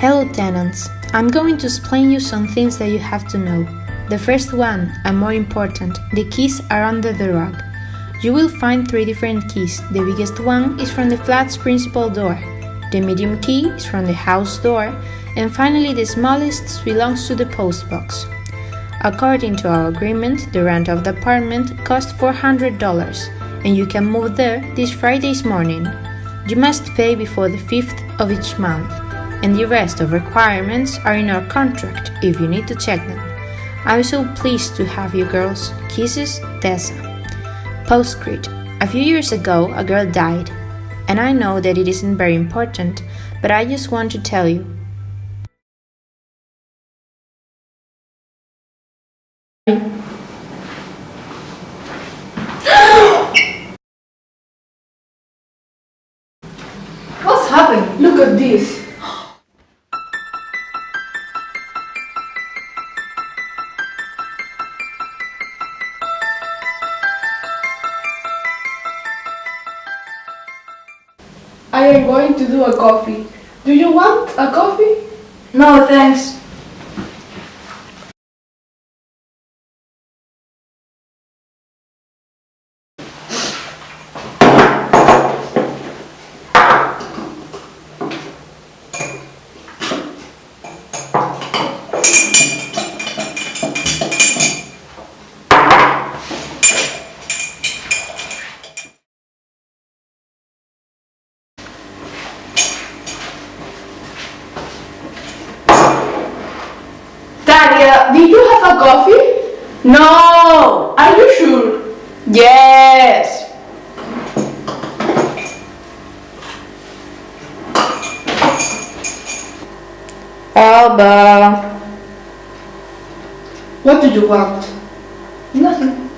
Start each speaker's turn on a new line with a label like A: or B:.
A: Hello tenants, I'm going to explain you some things that you have to know. The first one, and more important, the keys are under the rug. You will find three different keys. The biggest one is from the flat's principal door, the medium key is from the house door, and finally the smallest belongs to the post box. According to our agreement, the rent of the apartment costs $400 and you can move there this Friday's morning. You must pay before the 5th of each month and the rest of requirements are in our contract if you need to check them. I'm so pleased to have you girls. Kisses, Tessa. Postscript. A few years ago, a girl died. And I know that it isn't very important, but I just want to tell you.
B: What's happened? Look at this. I am going to do a coffee. Do you want a coffee?
C: No, thanks.
B: Did you have a coffee?
C: No!
B: Are you sure?
C: Yes! Alba.
B: What do you want?
C: Nothing.